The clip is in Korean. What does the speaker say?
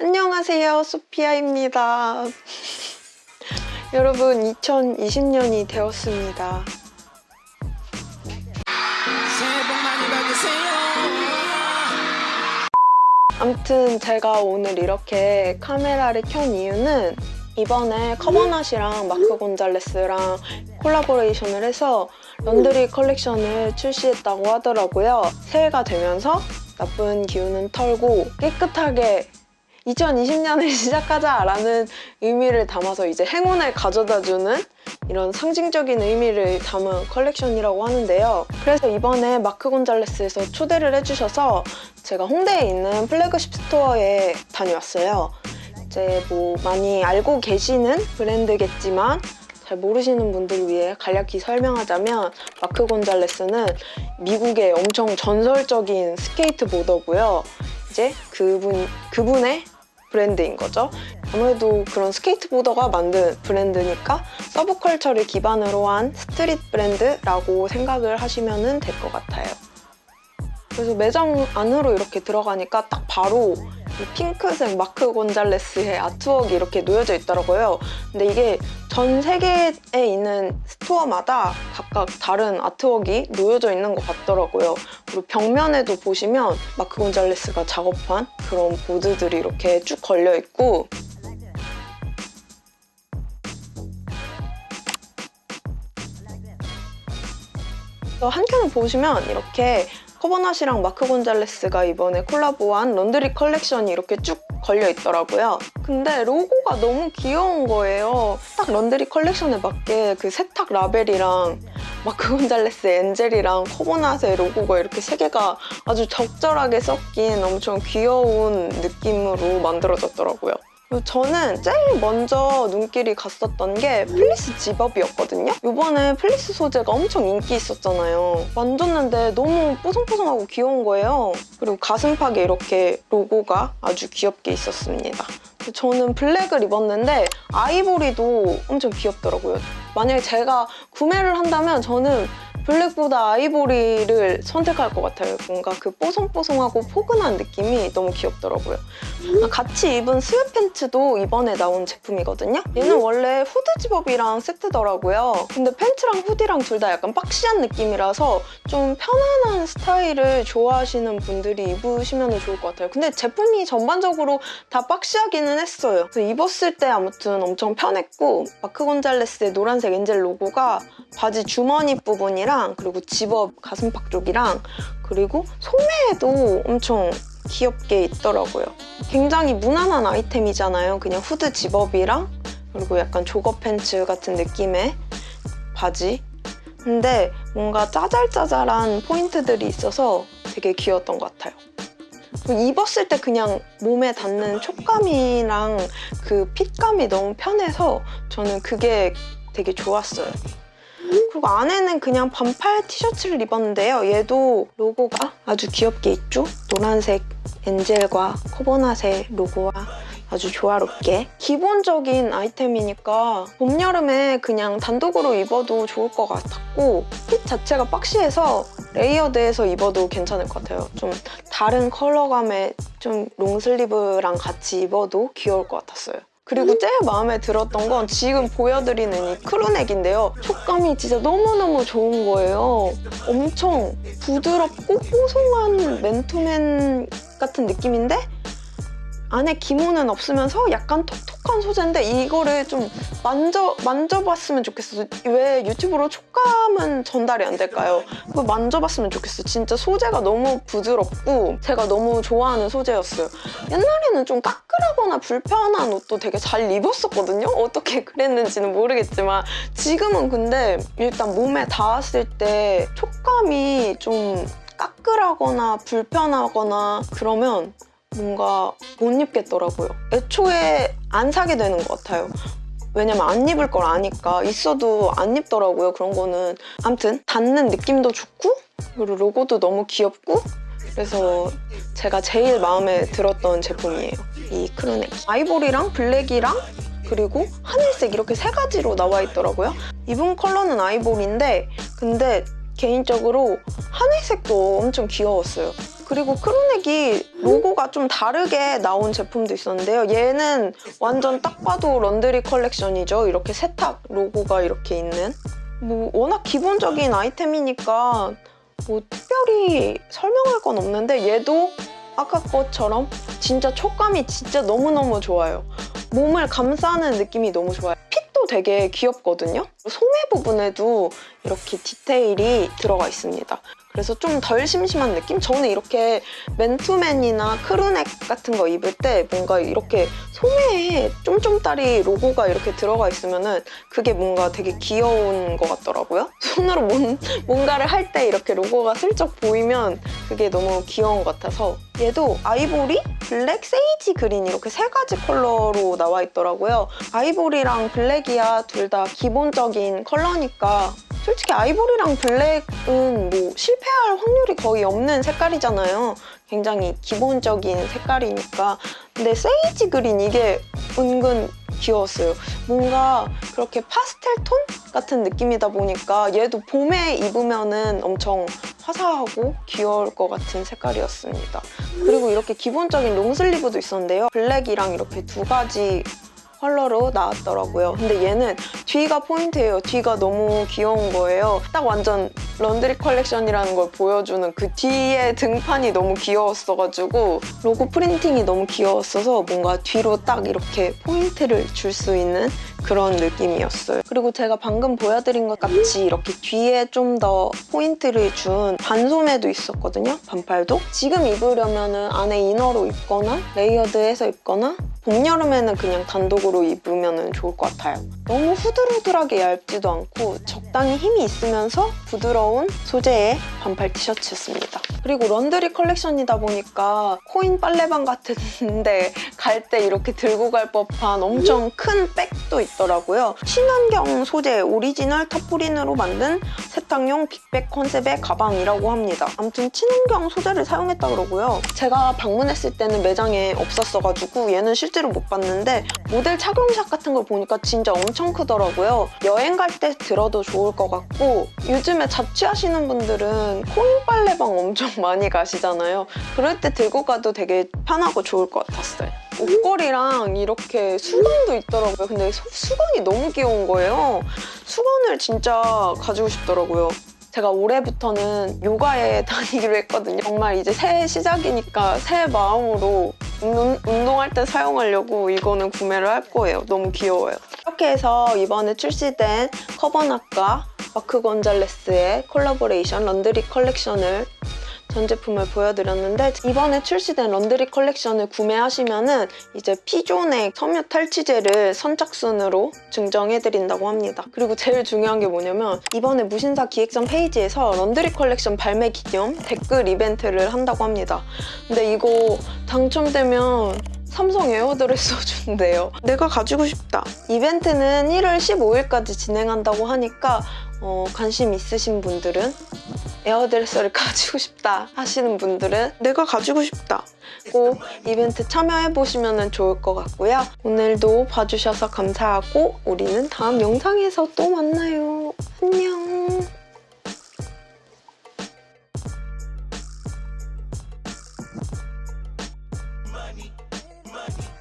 안녕하세요 소피아입니다 여러분 2020년이 되었습니다. 아무튼 제가 오늘 이렇게 카메라를 켠 이유는 이번에 Covernat이랑 마크 곤잘레스랑 콜라보레이션을 해서 laundry 컬렉션을 출시했다고 하더라고요. 새해가 되면서 나쁜 기운은 털고 깨끗하게 2020년을 시작하자라는 의미를 담아서 이제 행운을 가져다주는 이런 상징적인 의미를 담은 컬렉션이라고 하는데요. 그래서 이번에 마크 곤잘레스에서 초대를 해주셔서 제가 홍대에 있는 flagship store에 다녀왔어요. 이제 뭐 많이 알고 계시는 브랜드겠지만 잘 모르시는 분들을 위해 간략히 설명하자면 마크 곤잘레스는 미국의 엄청 전설적인 skateboarder고요. 이제 그분, 그분의 브랜드인 거죠. 아무래도 그런 skateboarder가 만든 브랜드니까 subculture를 기반으로 한 street 브랜드라고 생각을 하시면 될 것 같아요. 그래서 매장 안으로 이렇게 들어가니까 딱 바로 이 핑크색 마크 곤잘레스의 아트웍이 이렇게 놓여져 있더라고요. 근데 이게 전 세계에 있는 스토어마다 각각 다른 아트웍이 놓여져 있는 것 같더라고요. 그리고 벽면에도 보시면 마크 곤잘레스가 작업한 그런 보드들이 이렇게 쭉 걸려 있고 또 한켠을 보시면 이렇게 커버낫이랑 마크 곤잘레스가 이번에 콜라보한 laundry 컬렉션이 이렇게 쭉 걸려 있더라고요. 근데 로고가 너무 귀여운 거예요. 딱 laundry 컬렉션에 맞게 그 세탁 라벨이랑 마크 곤잘레스 angel이랑 커버낫의 로고가 이렇게 세 개가 아주 적절하게 섞인 엄청 귀여운 느낌으로 만들어졌더라고요. 저는 제일 먼저 눈길이 갔었던 게 fleece zip-up이었거든요. 이번에 플리스 소재가 엄청 인기 있었잖아요. 만졌는데 너무 뽀송뽀송하고 귀여운 거예요. 그리고 가슴팍에 이렇게 로고가 아주 귀엽게 있었습니다. 저는 블랙을 입었는데 아이보리도 엄청 귀엽더라고요. 만약에 제가 구매를 한다면 저는 블랙보다 아이보리를 선택할 것 같아요. 뭔가 그 뽀송뽀송하고 포근한 느낌이 너무 귀엽더라고요. 아, 같이 입은 sweat pants도 이번에 나온 제품이거든요. 얘는 원래 후드 zip-up이랑 세트더라고요. 근데 팬츠랑 hoodie랑 둘 다 약간 boxy한 느낌이라서 좀 편안한 스타일을 좋아하시는 분들이 입으시면 좋을 것 같아요. 근데 제품이 전반적으로 다 boxy하기는 했어요. 그래서 입었을 때 아무튼 엄청 편했고 마크 곤잘레스의 노란색 angel 로고가 바지 주머니 부분이랑 그리고 집업 가슴팍 쪽이랑 그리고 소매에도 엄청 귀엽게 있더라고요. 굉장히 무난한 아이템이잖아요. 그냥 후드 zip-up이랑 그리고 약간 jogger pants 같은 느낌의 바지. 근데 뭔가 짜잘짜잘한 포인트들이 있어서 되게 귀여웠던 것 같아요. 입었을 때 그냥 몸에 닿는 촉감이랑 그 핏감이 너무 편해서 저는 그게 되게 좋았어요. 그리고 안에는 그냥 반팔 티셔츠를 입었는데요. 얘도 로고가 아주 귀엽게 있죠? 노란색 엔젤과 코보낫의 로고와 아주 조화롭게 기본적인 아이템이니까 봄, 여름에 그냥 단독으로 입어도 좋을 것 같았고 핏 자체가 박시해서 layered해서 입어도 괜찮을 것 같아요. 좀 다른 컬러감의 좀 long sleeve랑 같이 입어도 귀여울 것 같았어요. 그리고 제일 마음에 들었던 건 지금 보여드리는 이 crew neck인데요. 촉감이 진짜 너무너무 좋은 거예요. 엄청 부드럽고 뽀송한 맨투맨 같은 느낌인데 안에 기모는 없으면서 약간 톡톡한 소재인데 이거를 좀 만져, 만져봤으면 좋겠어. 왜 유튜브로 촉감은 전달이 안 될까요? 그거 만져봤으면 좋겠어. 진짜 소재가 너무 부드럽고 제가 너무 좋아하는 소재였어요. 옛날에는 좀 까끌하거나 불편한 옷도 되게 잘 입었었거든요? 어떻게 그랬는지는 모르겠지만 지금은 근데 일단 몸에 닿았을 때 촉감이 좀 까끌하거나 불편하거나 그러면 뭔가 못 입겠더라고요. 애초에 안 사게 되는 것 같아요. 왜냐면 안 입을 걸 아니까 있어도 안 입더라고요 그런 거는 아무튼 닿는 느낌도 좋고 그리고 로고도 너무 귀엽고 그래서 제가 제일 마음에 들었던 제품이에요 이 crew neck 아이보리랑 블랙이랑 그리고 하늘색 이렇게 세 가지로 나와 있더라고요 입은 컬러는 아이보리인데 근데 개인적으로 하늘색도 엄청 귀여웠어요 그리고 crew neck이 로고가 좀 다르게 나온 제품도 있었는데요. 얘는 완전 딱 봐도 laundry 컬렉션이죠. 이렇게 세탁 로고가 이렇게 있는. 뭐 워낙 기본적인 아이템이니까 뭐 특별히 설명할 건 없는데 얘도 아까 것처럼 진짜 촉감이 진짜 너무너무 좋아요. 몸을 감싸는 느낌이 너무 좋아요. 핏도 되게 귀엽거든요. 소매 부분에도 이렇게 디테일이 들어가 있습니다. 그래서 좀 덜 심심한 느낌? 저는 이렇게 맨투맨이나 크루넥 같은 거 입을 때 뭔가 이렇게 소매에 쫌쫌따리 로고가 이렇게 들어가 있으면 은 그게 뭔가 되게 귀여운 것 같더라고요. 손으로 뭔, 뭔가를 할 때 이렇게 로고가 슬쩍 보이면 그게 너무 귀여운 것 같아서 얘도 아이보리, 블랙, sage green 이렇게 세 가지 컬러로 나와 있더라고요. 아이보리랑 블랙이야 둘 다 기본적인 컬러니까 솔직히 아이보리랑 블랙은 뭐 실패할 확률이 거의 없는 색깔이잖아요. 굉장히 기본적인 색깔이니까. 근데 sage green 이게 은근 귀여웠어요. 뭔가 그렇게 파스텔 톤 같은 느낌이다 보니까 얘도 봄에 입으면은 엄청 화사하고 귀여울 것 같은 색깔이었습니다. 그리고 이렇게 기본적인 long sleeve도 있었는데요. 블랙이랑 이렇게 두 가지 컬러로 나왔더라고요. 근데 얘는 뒤가 포인트예요. 뒤가 너무 귀여운 거예요. 딱 완전 laundry 컬렉션이라는 걸 보여주는 그 뒤에 등판이 너무 귀여웠어가지고 로고 프린팅이 너무 귀여웠어서 뭔가 뒤로 딱 이렇게 포인트를 줄 수 있는 그런 느낌이었어요. 그리고 제가 방금 보여드린 것 같이 이렇게 뒤에 좀 더 포인트를 준 반소매도 있었거든요. 반팔도. 지금 입으려면은 안에 inner로 입거나 layered해서 입거나 봄, 여름에는 그냥 단독으로 입으면 좋을 것 같아요. 너무 후들후들하게 얇지도 않고 적당히 힘이 있으면서 부드러운 소재의 반팔 티셔츠였습니다. 그리고 laundry 컬렉션이다 보니까 코인 빨래방 같은데 갈 때 이렇게 들고 갈 법한 엄청 큰 백도 있더라고요. 친환경 소재 오리지널 tarpaulin으로 만든 세탁용 빅백 컨셉의 가방이라고 합니다. 아무튼 친환경 소재를 사용했다 그러고요. 제가 방문했을 때는 매장에 없었어가지고 얘는 실제로 못 봤는데 모델 착용샷 같은 걸 보니까 진짜 엄청 크더라고요. 여행 갈 때 들어도 좋을 것 같고 요즘에 자취하시는 분들은 코인 빨래방 엄청 많이 가시잖아요. 그럴 때 들고 가도 되게 편하고 좋을 것 같았어요. 옷걸이랑 이렇게 수건도 있더라고요. 근데 수, 수건이 너무 귀여운 거예요. 수건을 진짜 가지고 싶더라고요. 제가 올해부터는 요가에 다니기로 했거든요. 정말 이제 새해 시작이니까 새 마음으로 운, 운동할 때 사용하려고 이거는 구매를 할 거예요. 너무 귀여워요. 이렇게 해서 이번에 출시된 커버낫과 마크 건잘레스의 collaboration laundry 컬렉션을 전 제품을 보여드렸는데 이번에 출시된 laundry 컬렉션을 구매하시면 은 이제 피존의 섬유 탈취제를 선착순으로 증정해드린다고 합니다. 그리고 제일 중요한 게 뭐냐면 이번에 무신사 기획전 페이지에서 laundry 컬렉션 발매 기념 댓글 이벤트를 한다고 합니다. 근데 이거 당첨되면 삼성 에어드레서 준대요. 내가 가지고 싶다. 이벤트는 1월 15일까지 진행한다고 하니까 어, 관심 있으신 분들은 에어드레서를 가지고 싶다 하시는 분들은 내가 가지고 싶다 꼭 이벤트 참여해보시면 좋을 것 같고요. 오늘도 봐주셔서 감사하고 우리는 다음 영상에서 또 만나요. 안녕.